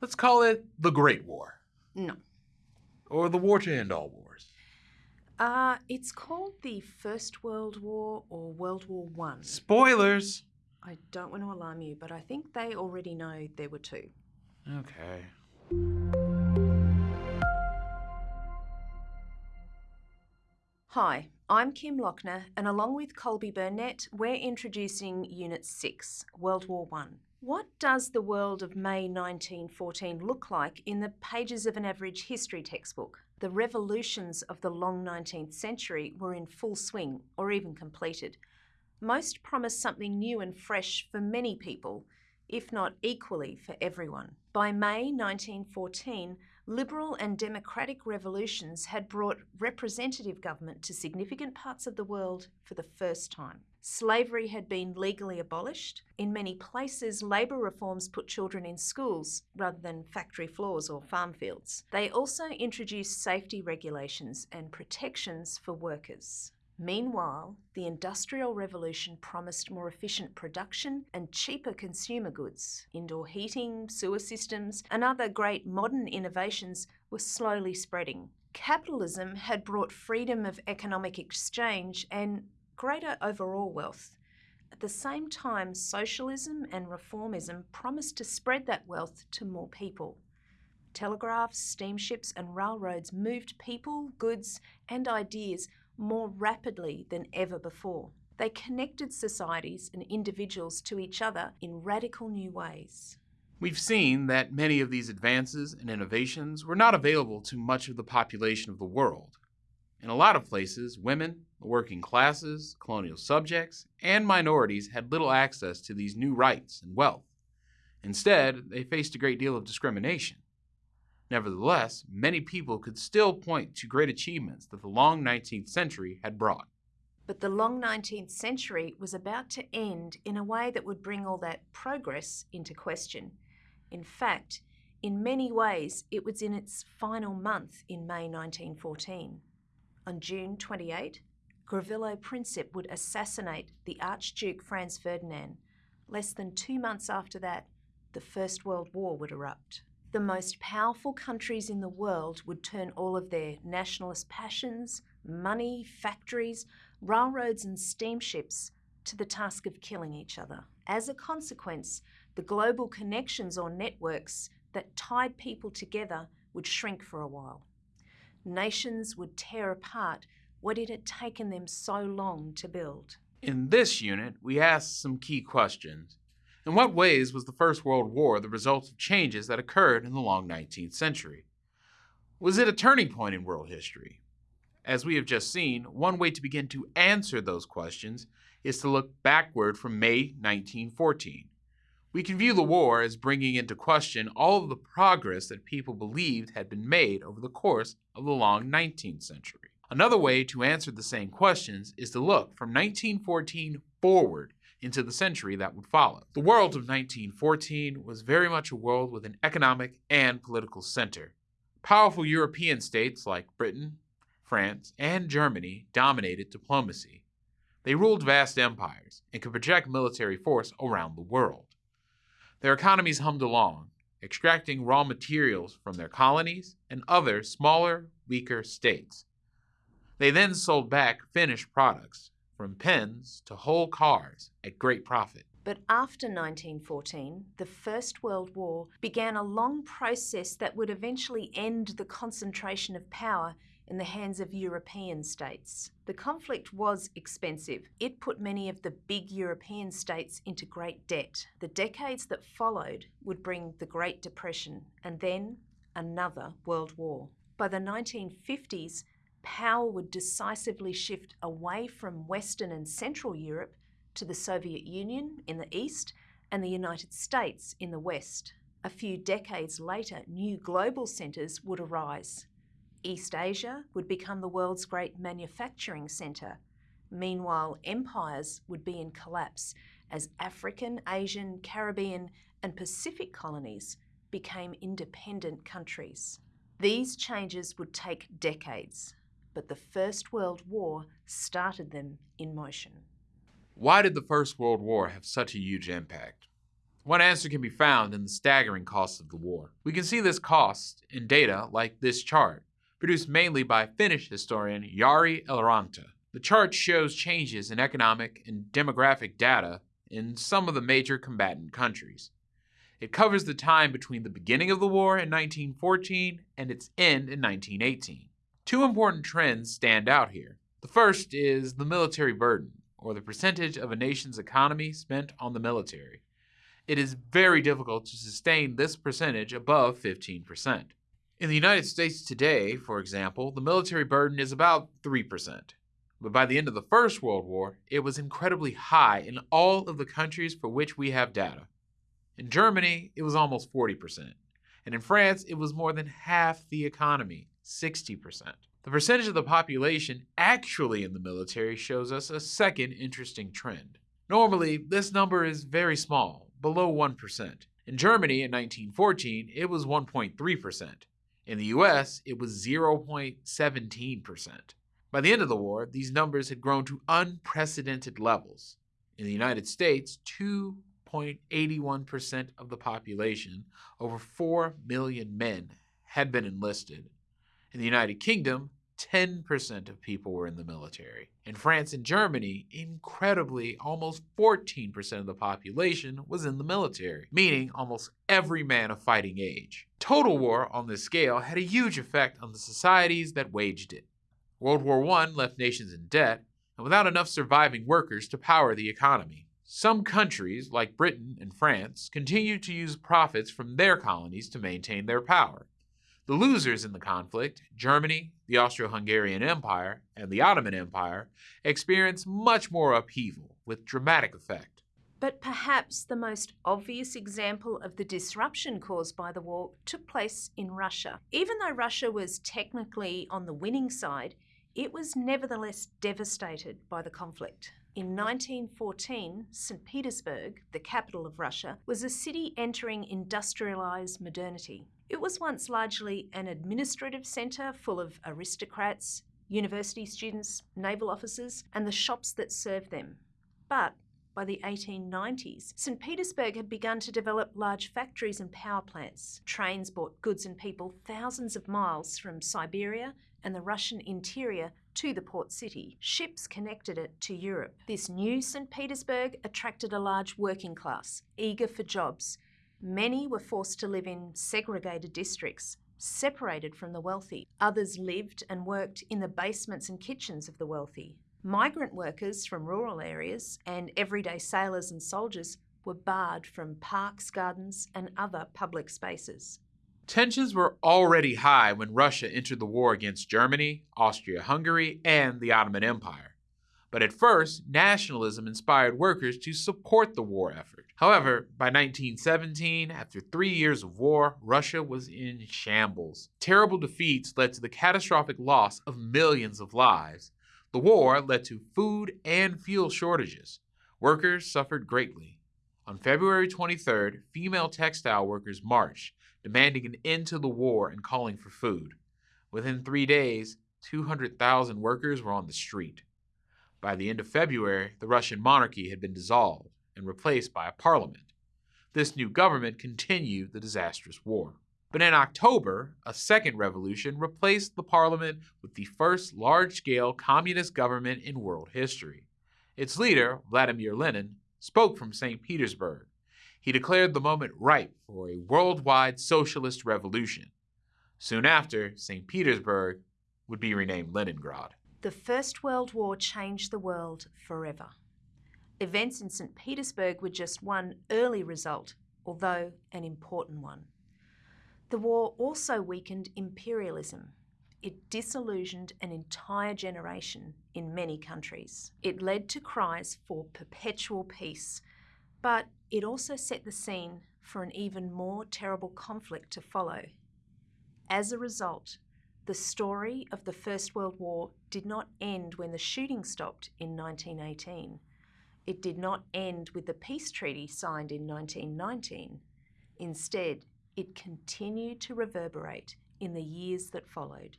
Let's call it the Great War. No. Or the war to end all wars. Uh, it's called the First World War or World War One. Spoilers! I don't want to alarm you, but I think they already know there were two. Okay. Hi, I'm Kim Lochner, and along with Colby Burnett, we're introducing Unit 6, World War One. What does the world of May 1914 look like in the pages of an average history textbook? The revolutions of the long 19th century were in full swing, or even completed. Most promised something new and fresh for many people, if not equally for everyone. By May 1914, liberal and democratic revolutions had brought representative government to significant parts of the world for the first time. Slavery had been legally abolished. In many places, labour reforms put children in schools rather than factory floors or farm fields. They also introduced safety regulations and protections for workers. Meanwhile, the Industrial Revolution promised more efficient production and cheaper consumer goods. Indoor heating, sewer systems, and other great modern innovations were slowly spreading. Capitalism had brought freedom of economic exchange and greater overall wealth. At the same time, socialism and reformism promised to spread that wealth to more people. Telegraphs, steamships, and railroads moved people, goods, and ideas more rapidly than ever before. They connected societies and individuals to each other in radical new ways. We've seen that many of these advances and innovations were not available to much of the population of the world. In a lot of places, women, the working classes, colonial subjects, and minorities had little access to these new rights and wealth. Instead, they faced a great deal of discrimination. Nevertheless, many people could still point to great achievements that the long 19th century had brought. But the long 19th century was about to end in a way that would bring all that progress into question. In fact, in many ways, it was in its final month in May 1914. On June 28, Gavrilo Princip would assassinate the Archduke Franz Ferdinand. Less than two months after that, the First World War would erupt. The most powerful countries in the world would turn all of their nationalist passions, money, factories, railroads, and steamships to the task of killing each other. As a consequence, the global connections or networks that tied people together would shrink for a while. Nations would tear apart what it had taken them so long to build. In this unit, we asked some key questions. In what ways was the First World War the result of changes that occurred in the long 19th century? Was it a turning point in world history? As we have just seen, one way to begin to answer those questions is to look backward from May 1914. We can view the war as bringing into question all of the progress that people believed had been made over the course of the long 19th century. Another way to answer the same questions is to look from 1914 forward into the century that would follow. The world of 1914 was very much a world with an economic and political center. Powerful European states like Britain, France, and Germany dominated diplomacy. They ruled vast empires and could project military force around the world. Their economies hummed along, extracting raw materials from their colonies and other smaller, weaker states. They then sold back finished products, from pens to whole cars, at great profit. But after 1914, the First World War began a long process that would eventually end the concentration of power in the hands of European states. The conflict was expensive. It put many of the big European states into great debt. The decades that followed would bring the Great Depression and then another World War. By the 1950s, power would decisively shift away from Western and Central Europe to the Soviet Union in the east and the United States in the west. A few decades later, new global centres would arise. East Asia would become the world's great manufacturing centre. Meanwhile, empires would be in collapse as African, Asian, Caribbean, and Pacific colonies became independent countries. These changes would take decades, but the First World War started them in motion. Why did the First World War have such a huge impact? One answer can be found in the staggering cost of the war. We can see this cost in data like this chart, produced mainly by Finnish historian Jari Eloranta. The chart shows changes in economic and demographic data in some of the major combatant countries. It covers the time between the beginning of the war in 1914 and its end in 1918. Two important trends stand out here. The first is the military burden, or the percentage of a nation's economy spent on the military. It is very difficult to sustain this percentage above 15%. In the United States today, for example, the military burden is about 3%. But by the end of the First World War, it was incredibly high in all of the countries for which we have data. In Germany, it was almost 40%. And in France, it was more than half the economy, 60%. The percentage of the population actually in the military shows us a second interesting trend. Normally, this number is very small, below 1%. In Germany in 1914, it was 1.3%. In the US, it was 0.17%. By the end of the war, these numbers had grown to unprecedented levels. In the United States, 2.81% of the population, over 4 million men, had been enlisted. In the United Kingdom, 10% of people were in the military. In France and Germany, incredibly, almost 14% of the population was in the military, meaning almost every man of fighting age. Total war on this scale had a huge effect on the societies that waged it. World War I left nations in debt and without enough surviving workers to power the economy. Some countries, like Britain and France, continued to use profits from their colonies to maintain their power. The losers in the conflict, Germany, the Austro Hungarian Empire, and the Ottoman Empire, experienced much more upheaval with dramatic effect. But perhaps the most obvious example of the disruption caused by the war took place in Russia. Even though Russia was technically on the winning side, it was nevertheless devastated by the conflict. In 1914, St. Petersburg, the capital of Russia, was a city entering industrialised modernity. It was once largely an administrative centre full of aristocrats, university students, naval officers, and the shops that served them. But by the 1890s, St. Petersburg had begun to develop large factories and power plants. Trains brought goods and people thousands of miles from Siberia and the Russian interior to the port city. Ships connected it to Europe. This new St. Petersburg attracted a large working class, eager for jobs. Many were forced to live in segregated districts, separated from the wealthy. Others lived and worked in the basements and kitchens of the wealthy. Migrant workers from rural areas and everyday sailors and soldiers were barred from parks, gardens, and other public spaces. Tensions were already high when Russia entered the war against Germany, Austria Hungary, and the Ottoman Empire. But at first, nationalism inspired workers to support the war effort. However, by 1917, after three years of war, Russia was in shambles. Terrible defeats led to the catastrophic loss of millions of lives. The war led to food and fuel shortages. Workers suffered greatly. On February 23rd, female textile workers marched demanding an end to the war and calling for food. Within three days, 200,000 workers were on the street. By the end of February, the Russian monarchy had been dissolved and replaced by a parliament. This new government continued the disastrous war. But in October, a second revolution replaced the parliament with the first large scale communist government in world history. Its leader, Vladimir Lenin, spoke from St. Petersburg he declared the moment ripe for a worldwide socialist revolution. Soon after, St. Petersburg would be renamed Leningrad. The First World War changed the world forever. Events in St. Petersburg were just one early result, although an important one. The war also weakened imperialism. It disillusioned an entire generation in many countries. It led to cries for perpetual peace, but it also set the scene for an even more terrible conflict to follow. As a result, the story of the First World War did not end when the shooting stopped in 1918. It did not end with the peace treaty signed in 1919. Instead, it continued to reverberate in the years that followed.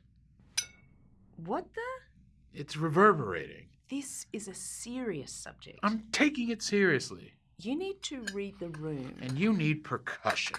What the? It's reverberating. This is a serious subject. I'm taking it seriously. You need to read the room. And you need percussion.